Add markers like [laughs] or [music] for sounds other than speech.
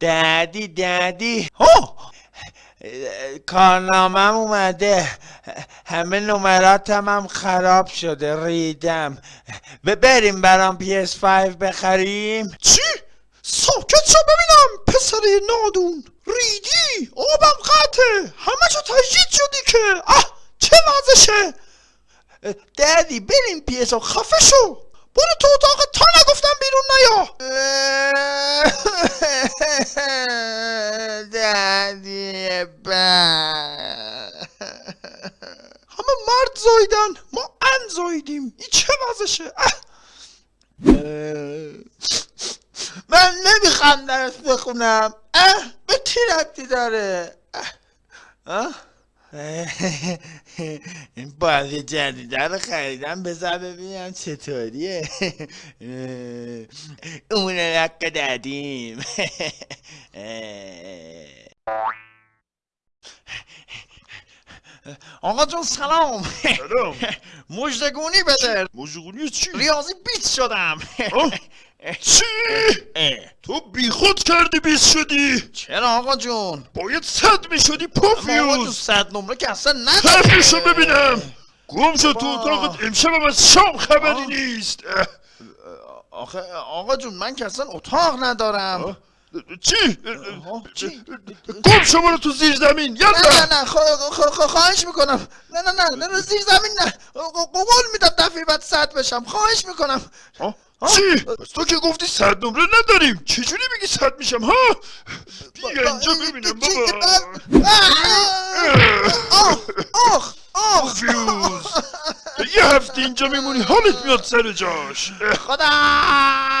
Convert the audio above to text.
ددی ددی هو! کارنامم اومده. همه نمراتم هم خراب شده ریدم. و بریم برام PS5 بخریم. چی؟ ساکت شو ببینم. پسر نادون. ریدی؟ آبم قطعه. همه جا تجدید شدی که. اه چه وضعشه؟ ددی بریم PS خفه شو. برو تو اتاق تا نگفتم بیرون نیا. ددی همه مرد زایدن ما ان زایدیم. این چه وضعشه؟ من نمی‌خوام درس بخونم. اه به چی ربطی داره؟ این بازی جدیده رو خریدم بذار ببینم چطوریه. اون رق دادیم. آقا جون سلام. سلام. [laughs] مجدگونی بده. مجگونی چی؟ ریاضی بیت شدم. [laughs] چی؟ تو بیخود کردی بیس شدی. چرا آقا جون؟ باید صد می شدی اما آقا جون پوفیوز صد نمره که اصلا نداره حرفشو ببینم. گم شد تو. اتاقت امشبم از شام خبری. نیست. آخه آقا جون من که اصلا اتاق ندارم. چی؟ چی؟ گم شو برو تو زیر زمین نه یالا نه نه خوا- خواهش می‌کنم. نه نه نه نه زیر زمین نه. قول میدم دفعه بعد صد بشم. خواهش می‌کنم. چی؟ پس تو که گفتی صد نمره نداریم. چجوری میگی صد میشم ها؟ بیا اینجا ببینم بابا. آخ آخ آخ یه هفته اینجا میمونی حالت میاد سر جاش. خدا!